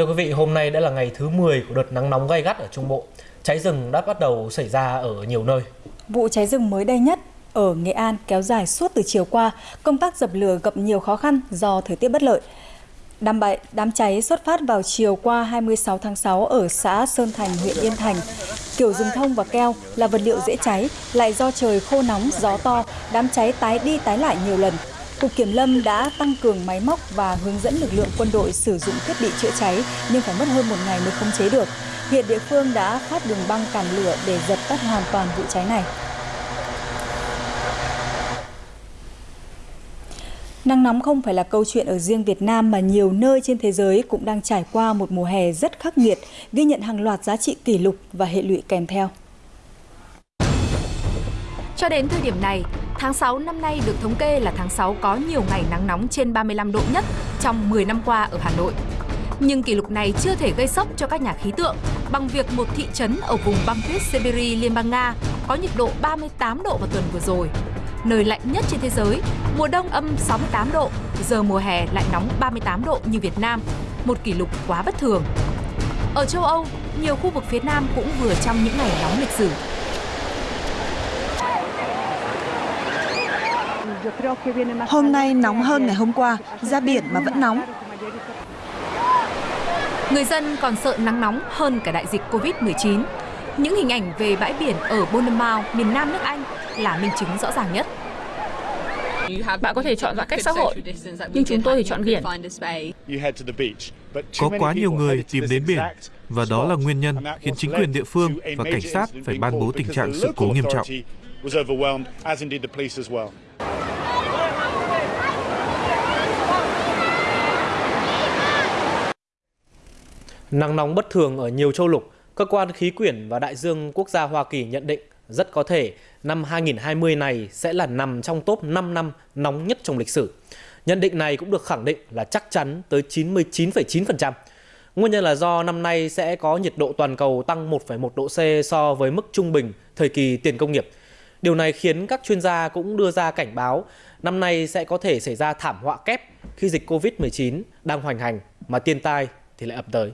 Thưa quý vị, hôm nay đã là ngày thứ 10 của đợt nắng nóng gay gắt ở Trung Bộ. Cháy rừng đã bắt đầu xảy ra ở nhiều nơi. Vụ cháy rừng mới đây nhất ở Nghệ An kéo dài suốt từ chiều qua, công tác dập lửa gặp nhiều khó khăn do thời tiết bất lợi. Đám, bậy, đám cháy xuất phát vào chiều qua 26 tháng 6 ở xã Sơn Thành, huyện Yên Thành. Kiểu rừng thông và keo là vật liệu dễ cháy, lại do trời khô nóng, gió to, đám cháy tái đi tái lại nhiều lần. Cục Kiểm lâm đã tăng cường máy móc và hướng dẫn lực lượng quân đội sử dụng thiết bị chữa cháy nhưng phải mất hơn một ngày mới khống chế được. Hiện địa phương đã phát đường băng cản lửa để dập tắt hoàn toàn vụ cháy này. Nắng nóng không phải là câu chuyện ở riêng Việt Nam mà nhiều nơi trên thế giới cũng đang trải qua một mùa hè rất khắc nghiệt, ghi nhận hàng loạt giá trị kỷ lục và hệ lụy kèm theo. Cho đến thời điểm này, tháng 6 năm nay được thống kê là tháng 6 có nhiều ngày nắng nóng trên 35 độ nhất trong 10 năm qua ở Hà Nội. Nhưng kỷ lục này chưa thể gây sốc cho các nhà khí tượng bằng việc một thị trấn ở vùng băng tuyết Siberia, Liên bang Nga có nhiệt độ 38 độ vào tuần vừa rồi. Nơi lạnh nhất trên thế giới, mùa đông âm 68 độ, giờ mùa hè lại nóng 38 độ như Việt Nam, một kỷ lục quá bất thường. Ở châu Âu, nhiều khu vực phía Nam cũng vừa trong những ngày nóng lịch sử. Hôm nay nóng hơn ngày hôm qua, ra biển mà vẫn nóng. Người dân còn sợ nắng nóng hơn cả đại dịch Covid-19. Những hình ảnh về bãi biển ở Bournemouth, miền Nam nước Anh là minh chứng rõ ràng nhất. Bạn có thể chọn giãn cách xã hội, nhưng chúng tôi thì chọn biển. Có quá nhiều người tìm đến biển, và đó là nguyên nhân khiến chính quyền địa phương và cảnh sát phải ban bố tình trạng sự cố nghiêm trọng. Nắng nóng bất thường ở nhiều châu lục, cơ quan khí quyển và đại dương quốc gia Hoa Kỳ nhận định rất có thể năm 2020 này sẽ là nằm trong top 5 năm nóng nhất trong lịch sử. Nhận định này cũng được khẳng định là chắc chắn tới 99,9%. Nguyên nhân là do năm nay sẽ có nhiệt độ toàn cầu tăng 1,1 độ C so với mức trung bình thời kỳ tiền công nghiệp. Điều này khiến các chuyên gia cũng đưa ra cảnh báo năm nay sẽ có thể xảy ra thảm họa kép khi dịch Covid-19 đang hoành hành mà thiên tai thì lại ập tới.